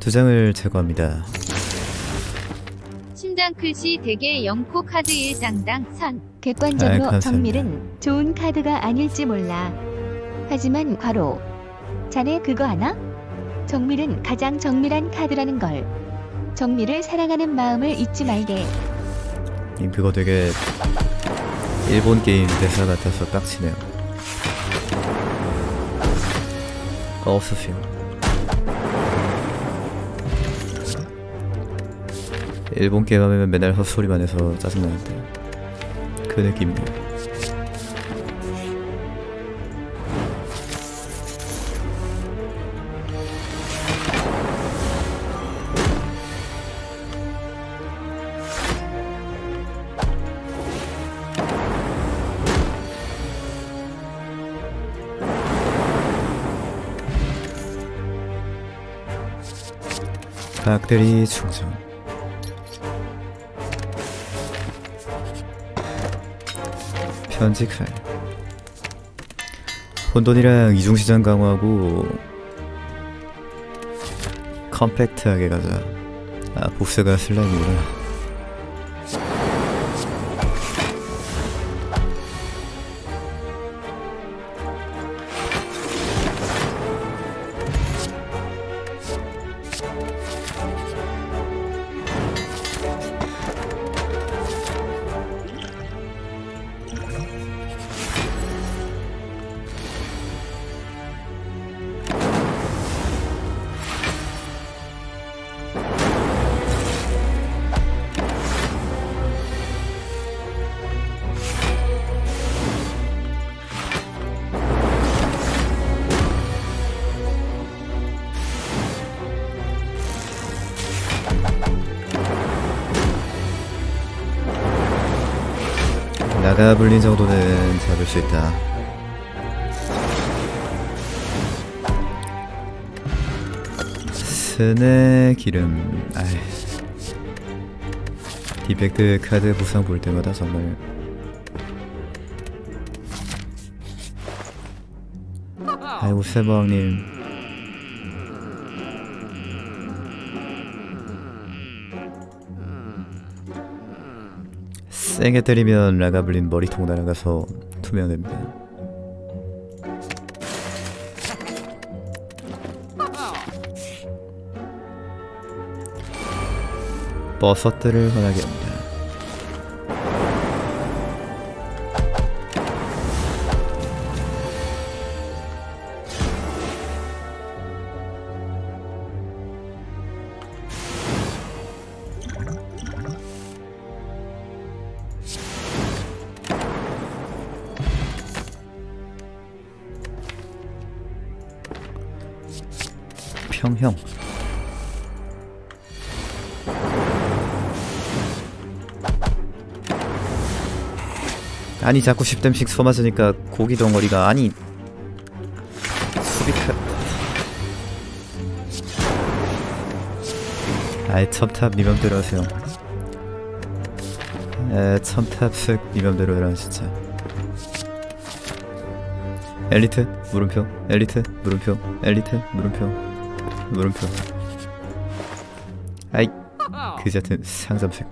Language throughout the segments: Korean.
두 장을 제거합니다. 심장 클시 대개 0코 카드 1장당 선. 객관적으로 감사합니다. 정밀은 좋은 카드가 아닐지 몰라. 하지만 과로. 자네 그거 아나? 정밀은 가장 정밀한 카드라는 걸. 정밀을 사랑하는 마음을 잊지 말게. 님 그거 되게 일본 게임 대사 같아서 빡치네요. 없으세요. 일본 게임 하면 맨날 헛소리만 해서 짜증나는데 그 느낌이에요. 박대리 충전 편집할 혼돈이랑 이중시장 강화하고 컴팩트하게 가자. 아 보스가 슬라임이구나 가 불린 정도는 잡을 수 있다. 스네 기름. 아이. 디펙트 카드 보상 볼 때마다 정말. 아이고 세방님 세게 때리면 라가블린 머리통 날아가서 투명됩니다. 버섯들을 환하게 합니다 형. 아니 자꾸 10댐씩 쏘맞으니까 고기 덩어리가 아니. 수비카. 아이 첨탑 니 맘대로 하세요. 에 첨탑식 니 맘대로 해라 진짜. 엘리트 물음표. 엘리트 물음표. 엘리트 물음표 물음표. 아이 그 같은 상점색.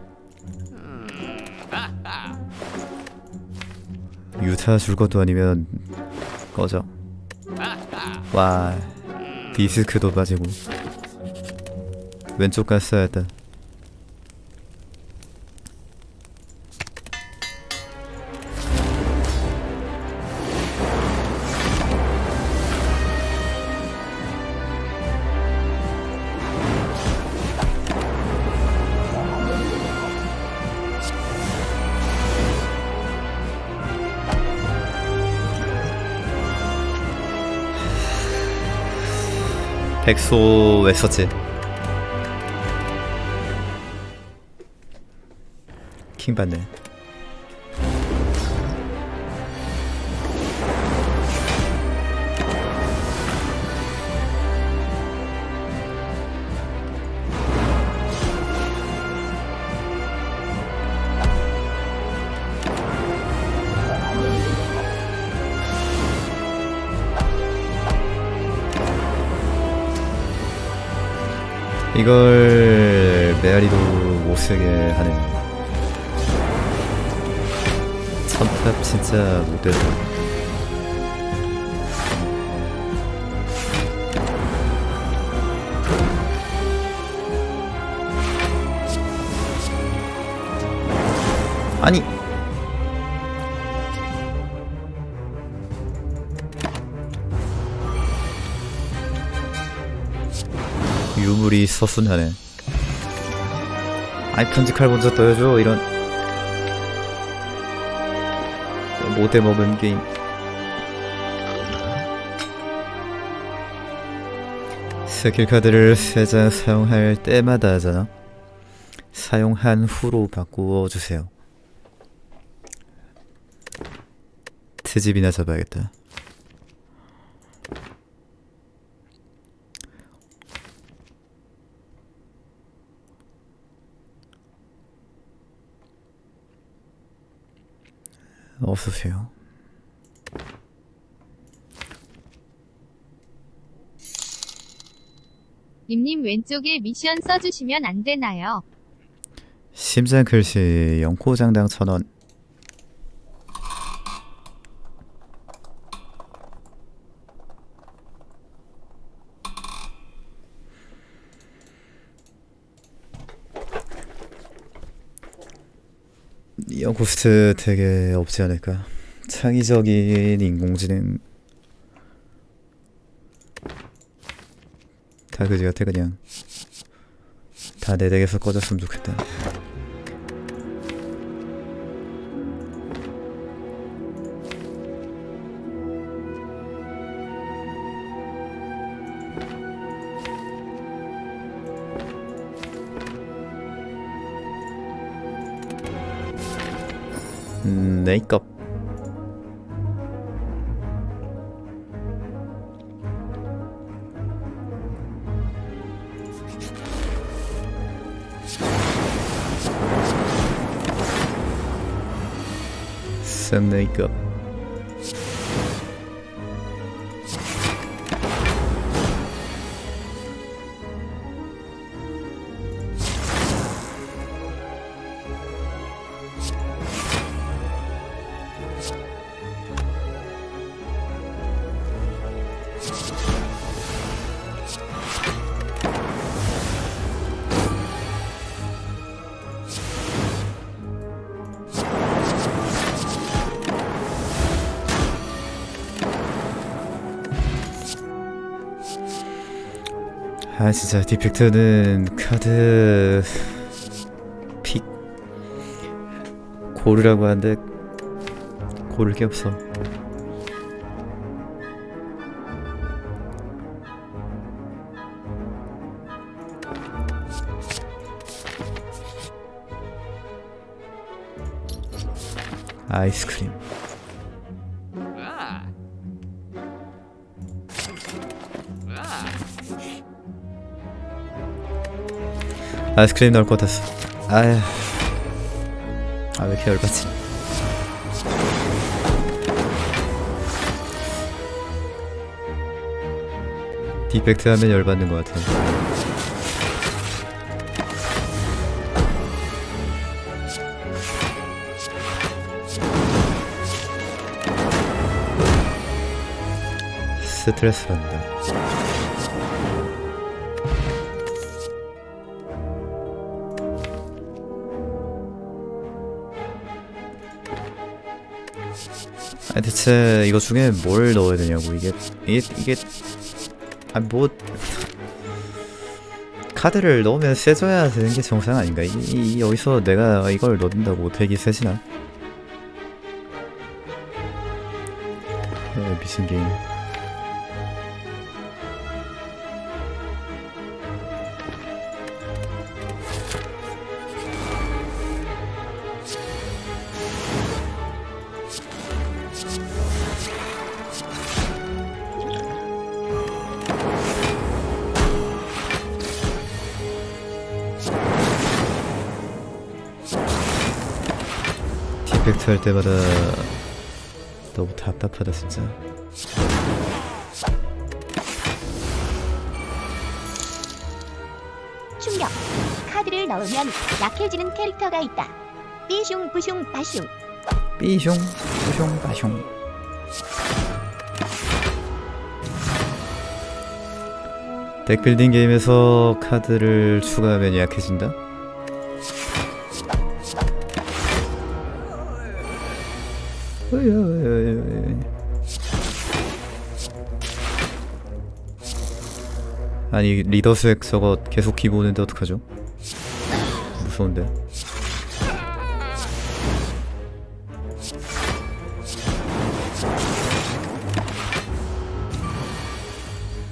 유타 줄 것도 아니면 꺼져. 와 디스크도 빠지고. 왼쪽 갔어야 했다 백소 왜 썼지? 킹 받네 이걸 메아리도 못쓰게 하네요 첫탑 진짜 못되다 아니 유물이 서순하네 아니 편집칼 먼저 떠야죠. 이런 못해 먹은 게임. 스킬 카드를 세 장 사용할 때마다 하잖아 사용한 후로 바꾸어 주세요. 트집이나 잡아야겠다 어서오세요 님님 왼쪽에 미션 써주시면 안 되나요? 심장 글씨 영코장당 천원 영코스트 되게 없지 않을까? 창의적인 인공지능. 다 그지 같아 그냥 다내 덱에서 꺼졌으면 좋겠다 음, 메이크업 아 진짜 디펙트는 카드 픽 고르라고 하는데 고를 게 없어. 아이스크림 아이스크림 나올 것 같았어. 아휴. 아왜 이렇게 열받지? 디펙트 하면 열받는 것 같아 스트레스 받는 대체 이거 중에 뭘 넣어야 되냐고 이게 이게 이게 아 뭐 카드를 넣으면 세져야 되는 게 정상 아닌가? 이, 이, 이 여기서 내가 이걸 넣는다고 되기 세지나? 에, 미친 게임. 할 때마다 너무 답답하다 진짜. 충격. 카드를 넣으면 약해지는 캐릭터가 있다. 삐숑 부숑 바숑. 삐숑 삐숑 빠숑 덱빌딩 게임에서 카드를 추가하면 약해진다? 아니 리더 스웩 저거 계속 기보는데 어떡하죠? 무서운데.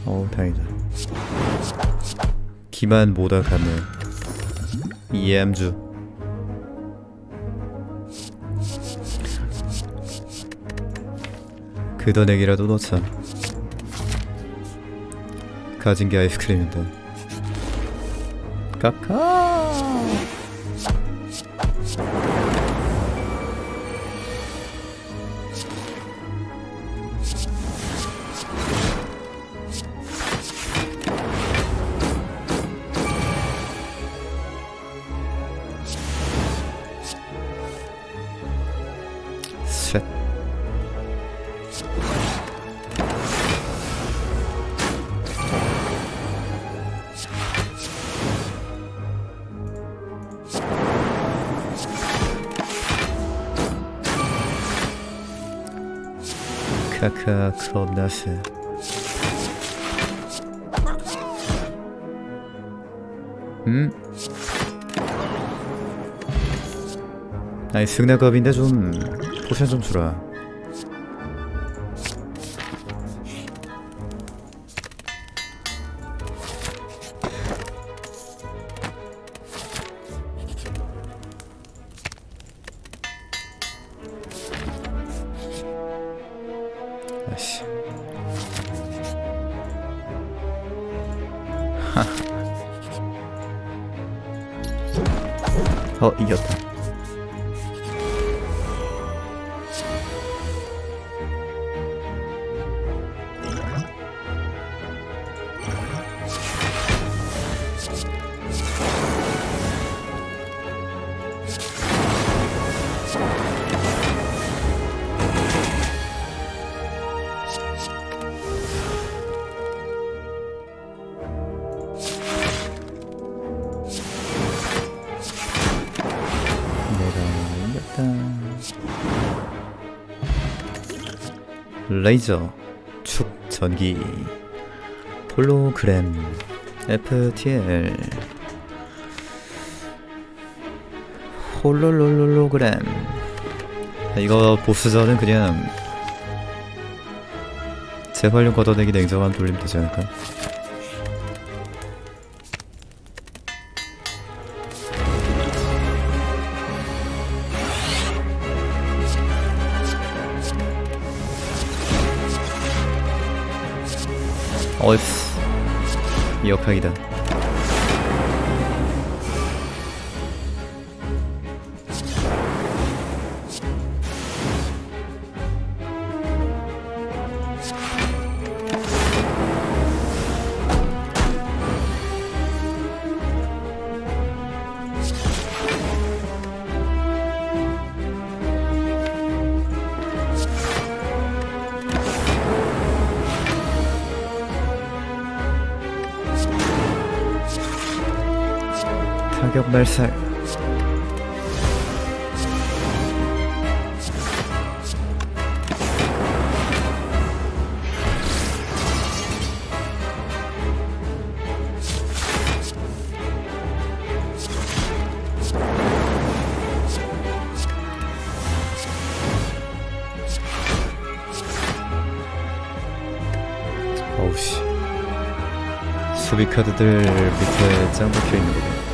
어우 다행이다. 기만 모다 가면 이해함주. 그더내기라도 넣자 가진 게 아이스크림인데. 까까 카카 겁나 세 음? 아니 승낙업인데 좀 포션 좀 주라 레이저 축 전기. 홀로그램 FTL 홀로롤로그램. 이거 보스전은 그냥 재활용 걷어내기 냉정한 돌리면 되지 않을까? 역학이다 타격 발살. 어우씨. 수비 카드들 밑에 짱 박혀 있는 거네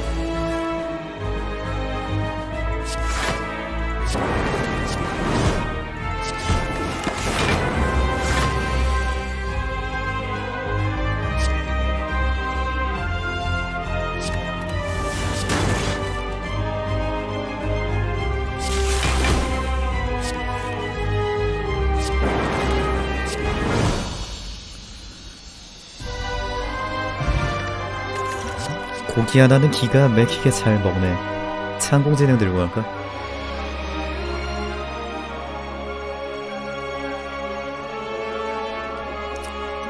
기 하나는 기가 막히게 잘 먹네. 창공진행 들고 갈까?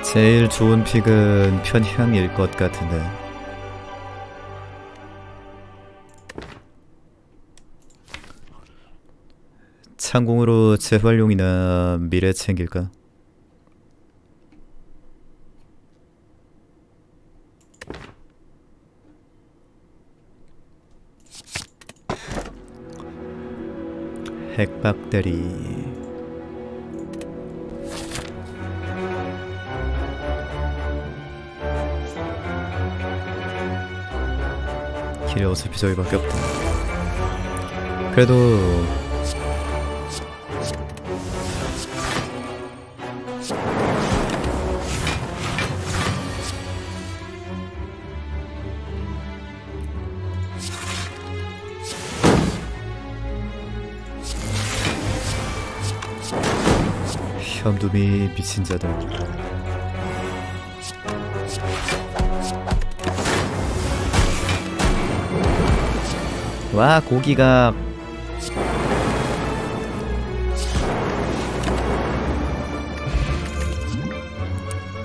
제일 좋은 픽은 편향일 것 같은데. 창공으로 재활용이나 미래 챙길까? 핵박대리 길이 어차피 저기밖에 없다. 그래도 현두미 미친 자들. 와 고기가.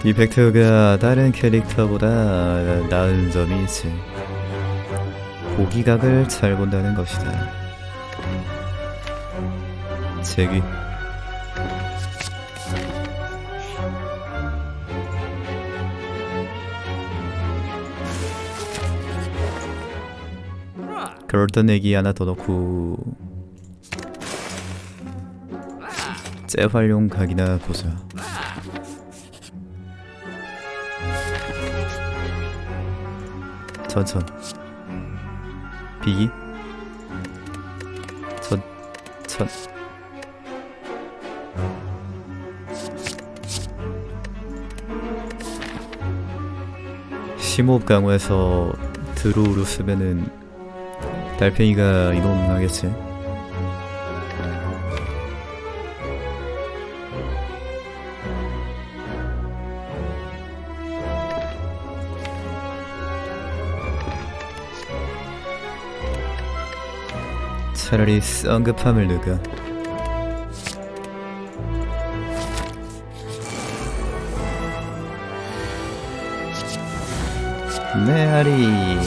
디펙트가 다른 캐릭터보다 나은 점이 있지 고기각을 잘 본다는 것이다. 제기 그럴던 애기 하나 더 넣고 재활용 각이나 보자. 전천. 비기. 전천. 심호흡 강화해서 드로우로 쓰면은 달팽이가 이동하겠지. 차라리 성급함을 넣을까? 메아리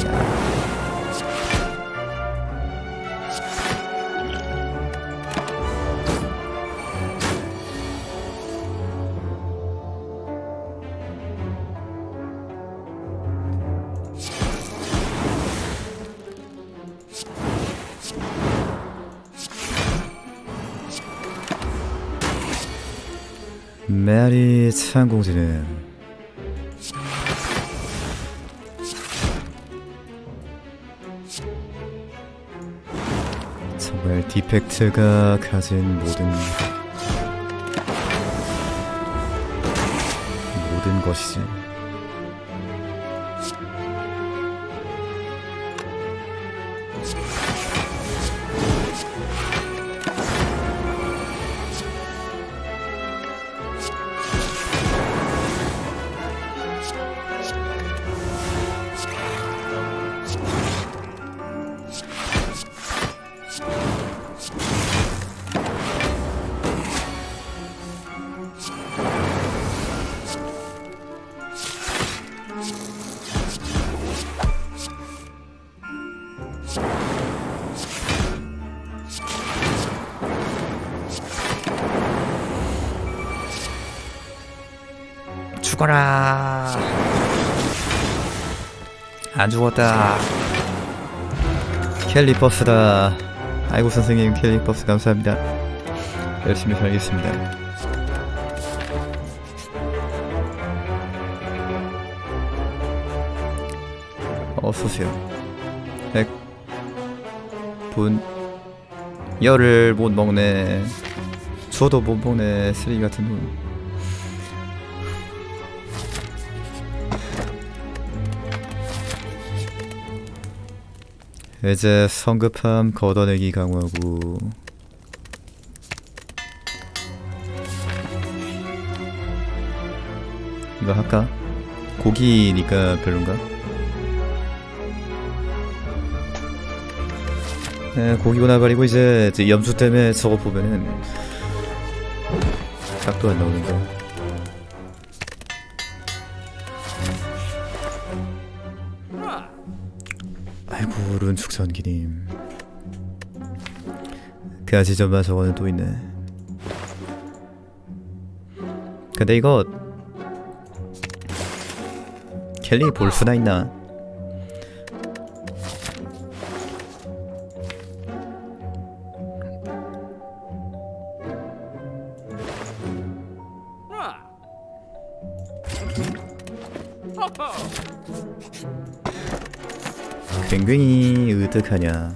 창공지는 정말 디펙트가 가진 모든 모든 것이지. 죽어라. 안 죽었다. 캘리버스다. 아이고 선생님 캘리버스 감사합니다. 열심히 살겠습니다. 어서오세요. 백, 분, 열을 못 먹네. 저도 못 먹네. 쓰레기 같은 놈. 이제 성급함 걷어내기 강화구 이거 할까? 고기니까 별론가? 네, 고기보다 말이고 이제 염수 때문에 저거 보면은 각도 안 나오는 거. 아이고 룬축 전기님. 그 아지점마 저거는 또 있네. 근데 이거 켈리 볼 수나 있나? 굉장히 으득하냐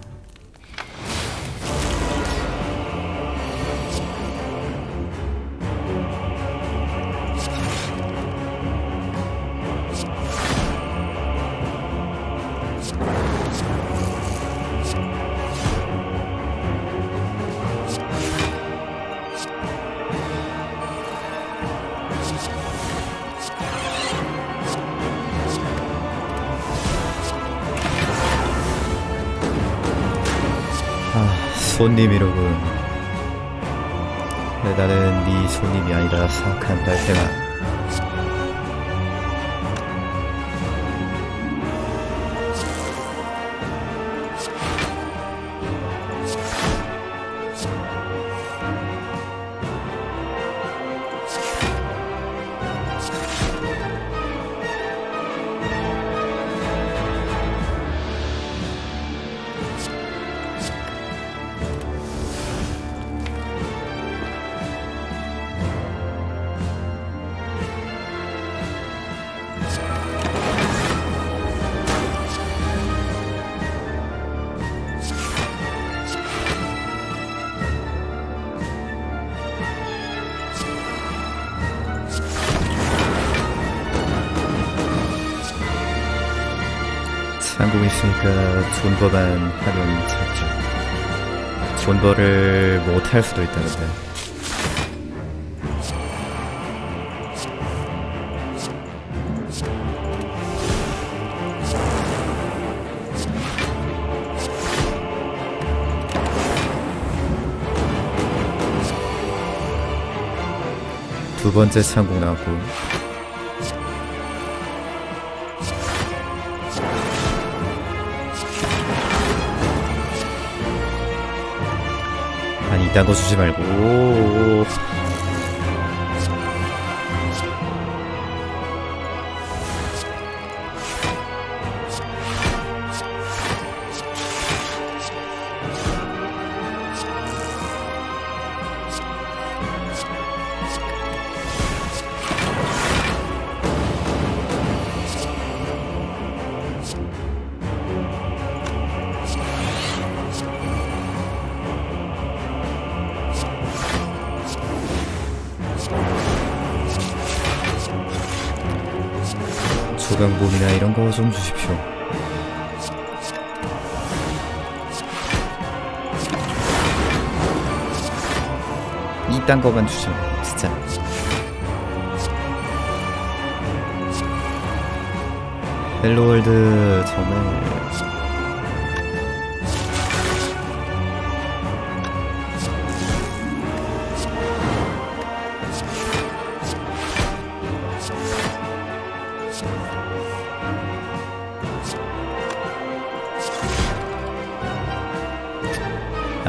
있으니까 존버만 하면 찾죠. 존버를 못할 수도 있다는데. 두 번째 창공 나왔고 아니 이딴 거 주지 말고 조각bom이나 이런 거 좀 주십시오. 이딴 거만 마 진짜. 헬로월드 정말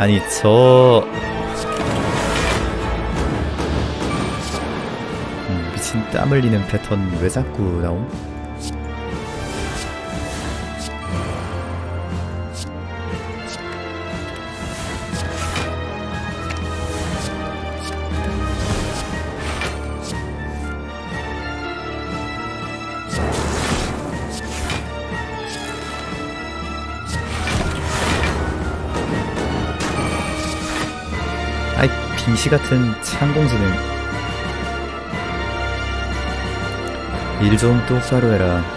아니 저 음, 미친 땀 흘리는 패턴 왜 자꾸 나옴? 같은 창공지는 일좀 똑바로 해라.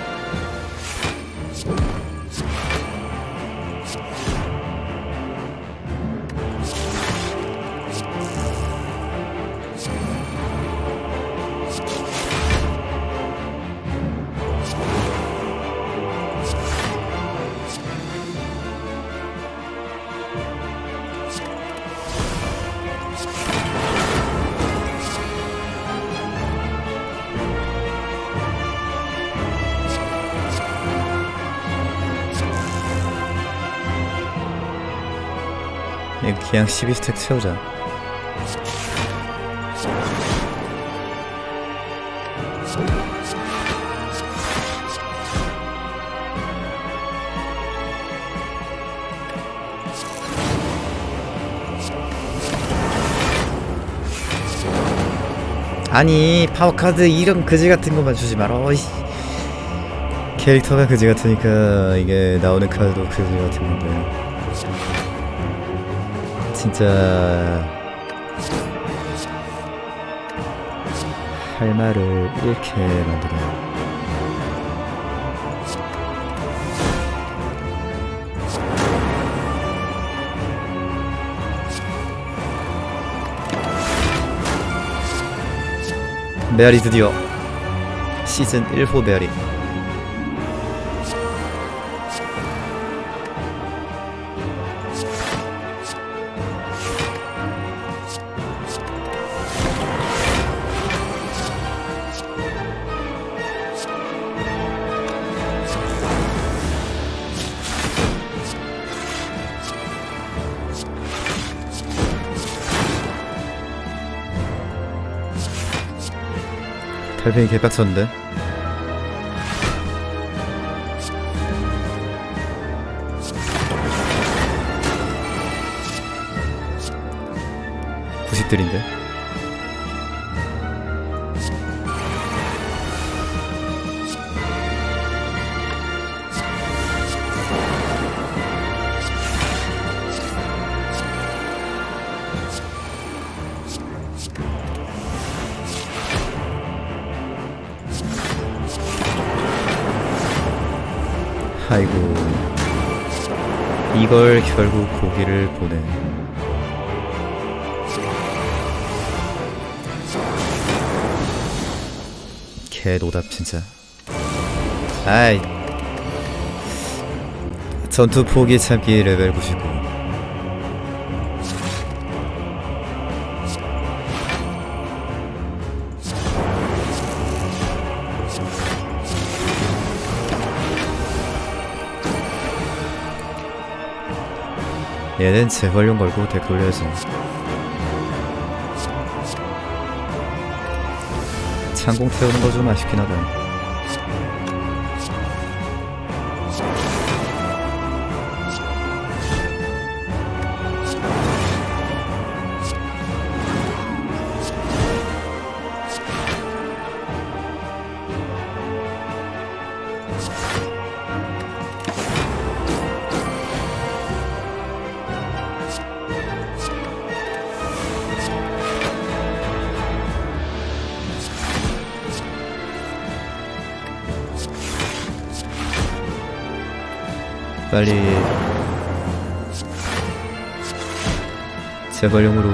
그냥 12 stack 채우자. 아니 파워카드 이런 그지 같은 것만 주지 어이. 캐릭터가 그지 같으니까 이게 나오는 카드도 그지 같은 건데 진짜 할 말을 잃게 만드네 메아리 드디어 시즌 1호 메아리 팽이 개빡쳤는데? 구십들인데 결국 고기를 보내. 개노답 진짜. 아이. 전투 포기 참기 레벨 99 얘는 재활용 걸고 덱 돌려야지 창공 태우는 거 좀 아쉽긴 하다 빨리 재활용으로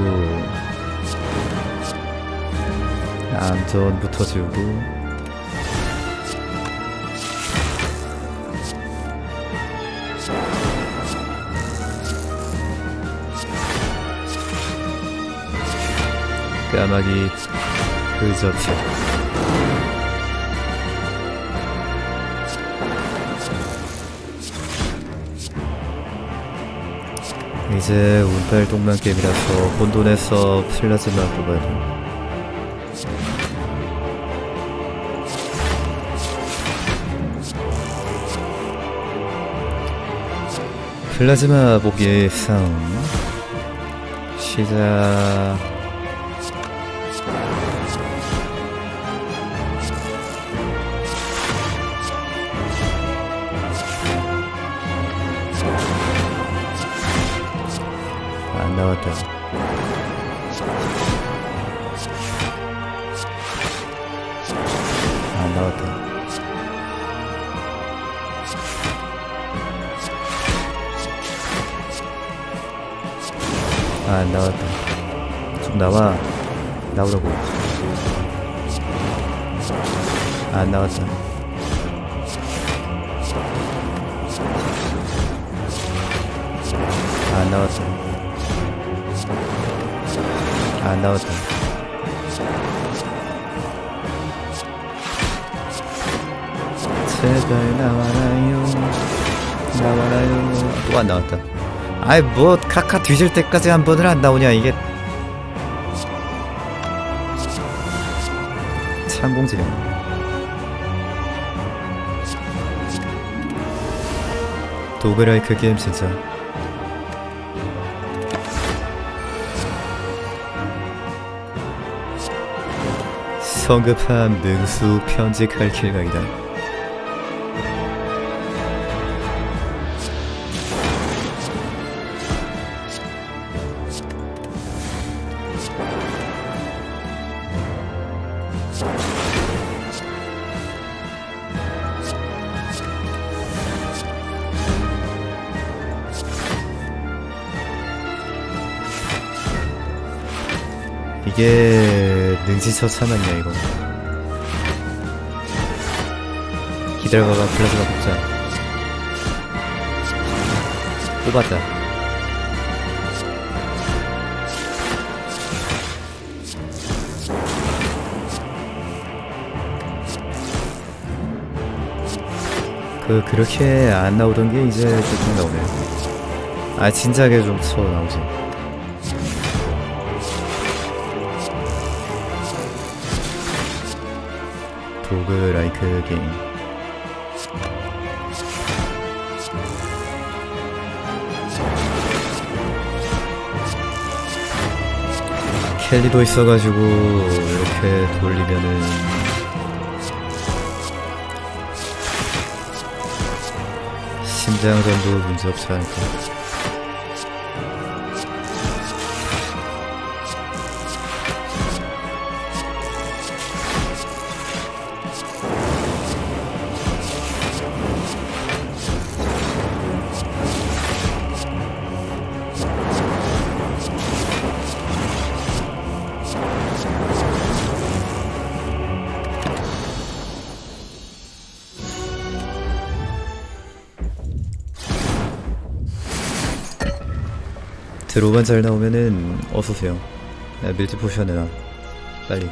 암전부터 지우고 까마귀 그저표 이제 운빨 동만 게임이라서 혼돈에서 플라즈마 뽑아야 돼. 플라즈마 보기 싸움 시작 나왔다 안 나왔다 아, 안 나왔다 좀 나와. 나오라고 아, 안 나왔다 아, 안 나왔다 아, 안 나왔다 제발 나와라요. 나와라요. 또 안 나왔다. 아이 뭐 카카 뒤질 때까지 한 번을 안 나오냐 이게. 창공지령. 도그라이크 게임 진짜 성급함 능수 편집할 길각이다. 이게 능지처참하냐 이거. 기다려봐봐 플라즈마 뽑자. 뽑았다. 그 그렇게 안 나오던 게 이제 조금 나오네. 아 진작에 좀 쳐 나오지 도그 라이크 게임 켈리도 있어가지고 이렇게 돌리면은 심장전도 문제없지 않을까 드로만 잘 나오면은 어서오세요. 야, 밀짚 포션 내놔. 빨리.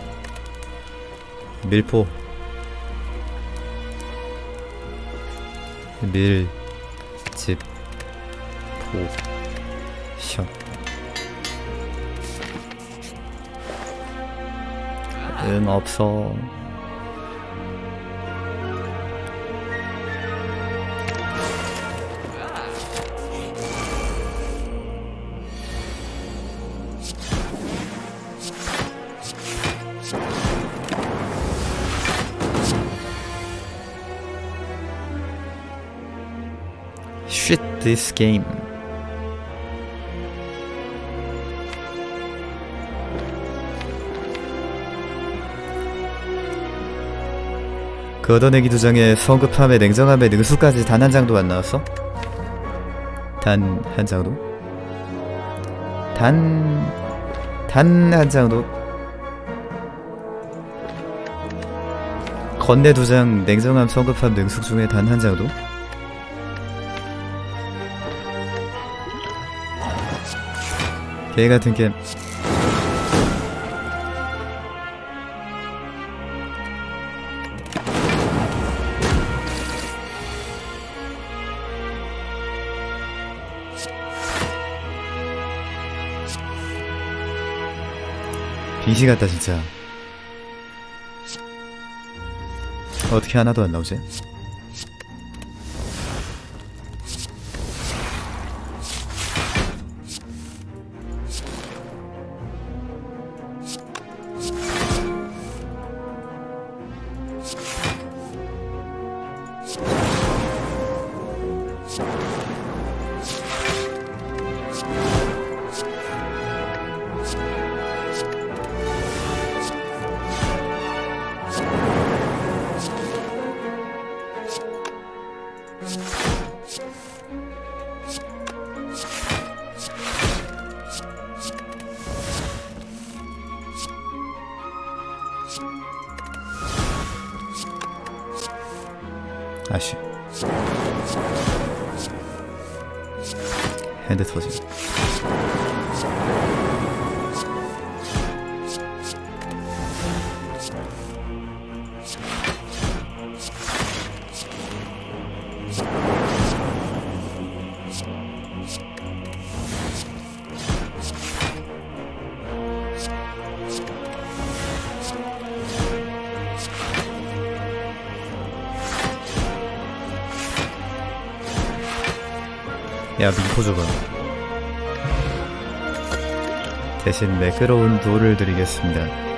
밀포. 밀 집 포션. 응 없어 this game 그 얻어내기 두 장에 성급함에 냉정함에 능수까지 단 한 장도 안 나왔어? 단 한 장도? 단... 단 한 장도? 건네 두 장 냉정함 성급함 능숙 중에 단 한 장도? 개 같은 게임 빙시 같다 진짜 어떻게 하나도 안 나오지? 아쉬 핸드 터짐 대신 매끄러운 돌을 드리겠습니다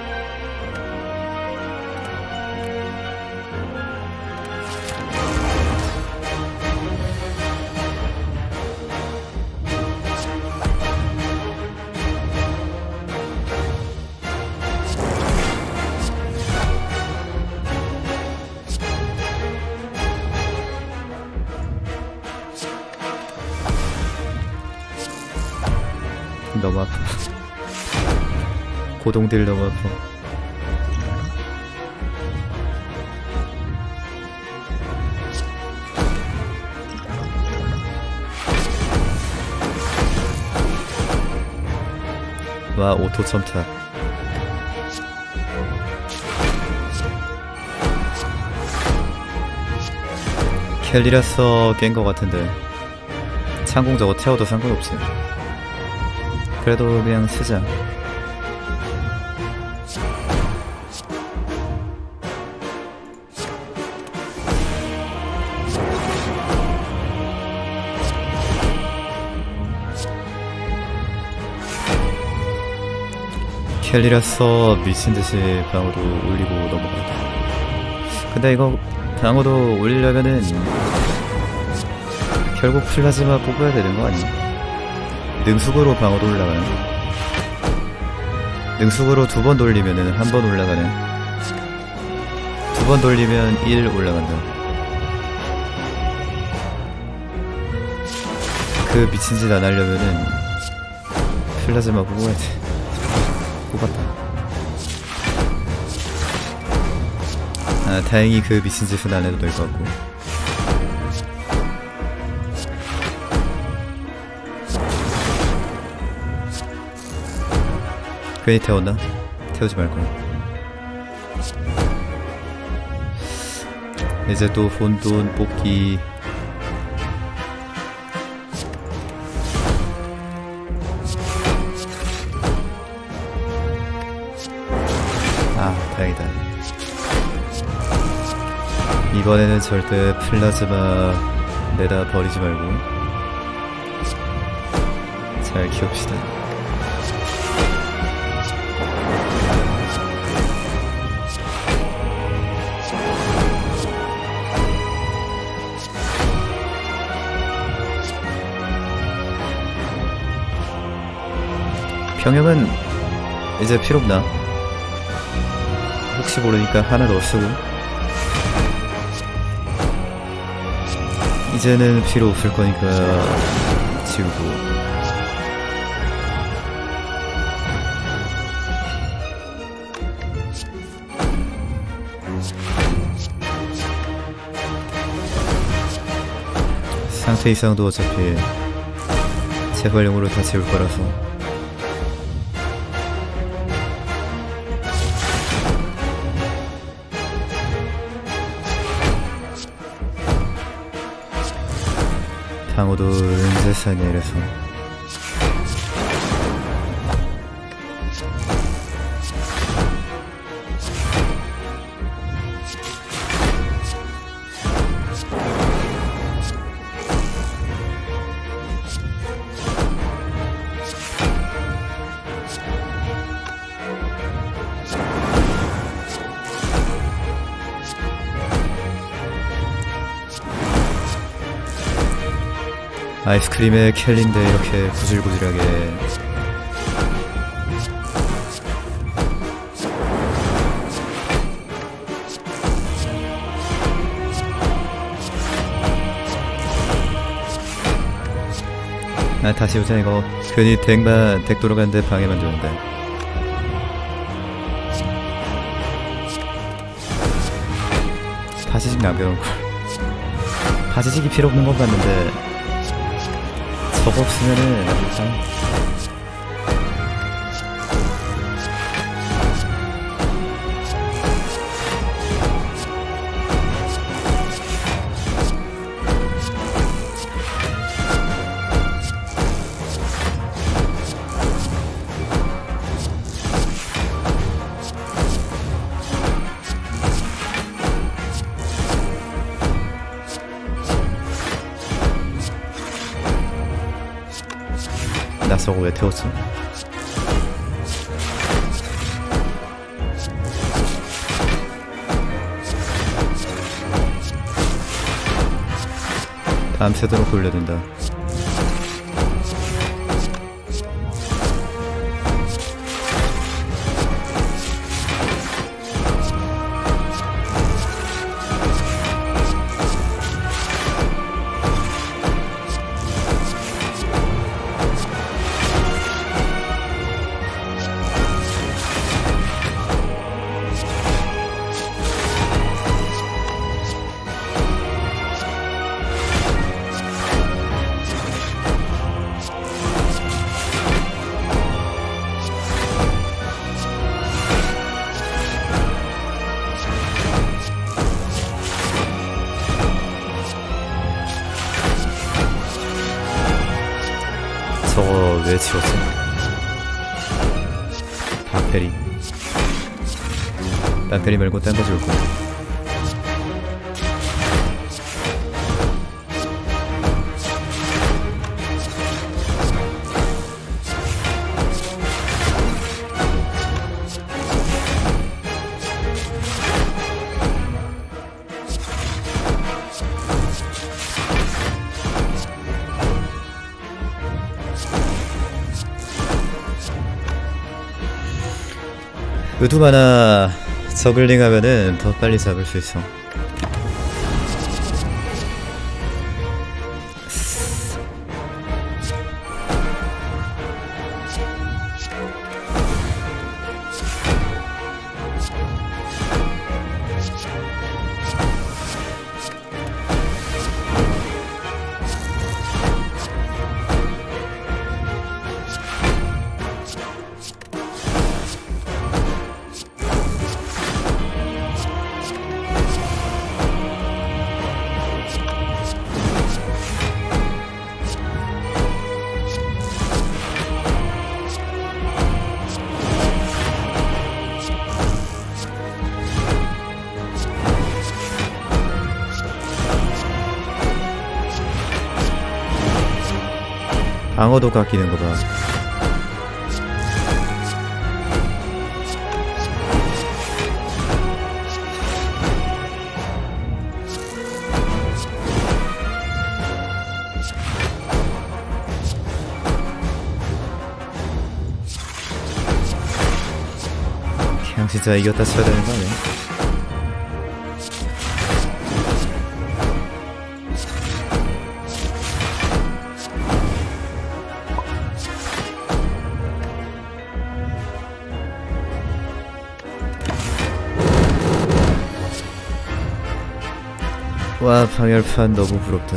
고동들 너무 아파 와 오토 첨탑 켈리라서 깬거 같은데. 창공 저거 태워도 상관없지 그래도 그냥 쓰자 켈리라서 미친듯이 방어도 올리고 넘어간다. 근데 이거 방어도 올리려면은 결국 플라즈마 뽑아야 되는 거 아니야? 능숙으로 방어도 올라가는 능숙으로 두 번 돌리면은 한 번 올라가는. 두 번 돌리면 1 올라간다. 그 미친 짓 안 하려면은 플라즈마 뽑아야 돼 뽑았다 아 다행히 그 미친 짓은 안 해도 될 것 같고. 괜히 태웠나? 태우지 말걸 이제 또 혼돈 뽑기 이번에는 절대 플라즈마 내다 버리지 말고 잘 키웁시다 병역은 이제 필요 없나? 혹시 모르니까 하나 더 쓰고 이제는 필요 없을 거니까 지우고. 상태 이상도 어차피 재활용으로 다 지울 거라서 방어도 은재산이 이래서 아이스크림에 켈린데 이렇게 구질구질하게. 아 다시 오자 이거 괜히 덱만 덱 돌아가는데 방해만 주는데. 바지직 남겨놓을걸 바지직이 필요 없는 건 같는데 저거 없으면은 일단 나 저거 왜 태웠지? 밤새도록 돌려둔다. 박대리 말고 딴거 지울 거야 의두 하나 저글링 하면은 더 빨리 잡을 수 있어 방어도 깎이는 거봐 그냥 진짜 이겼다 쳐야 되는 와 방열판 너무 부럽다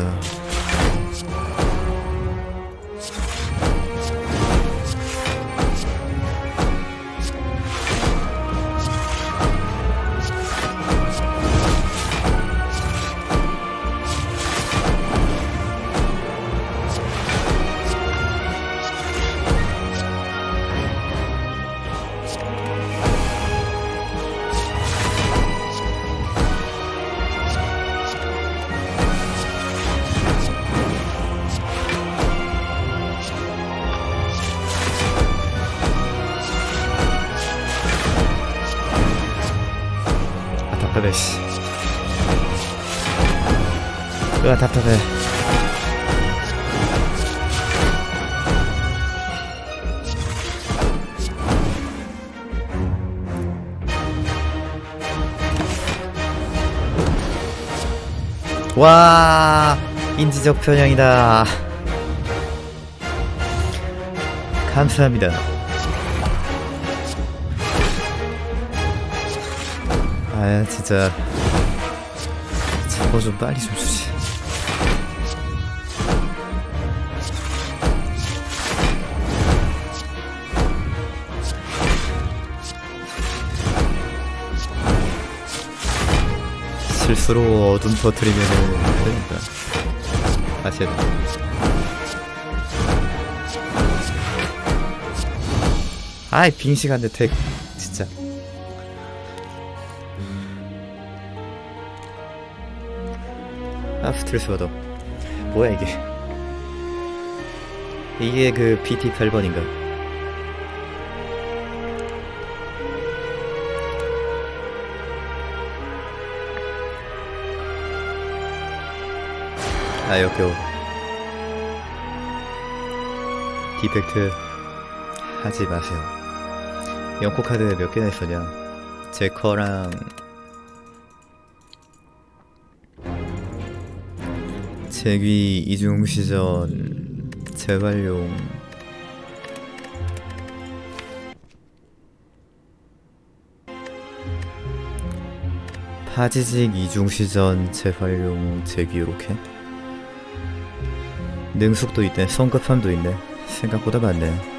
와 인지적 편향이다. 감사합니다. 아 진짜. 저거 좀 빨리 좀 주지 실수로 어둠 터트리면은 그러니까 다시 돼. 아이 빙 시간대 택 진짜 아 스트레스 받아 뭐야 이게 이게 그 PT 8번인가? 아 역겨워 디펙트 하지 마세요. 연코 카드 몇 개나 있었냐? 제커랑 제귀 이중시전 재활용. 파지직 이중시전 재활용 제귀 이렇게 능숙도 있네 성급함도 있네. 생각보다 많네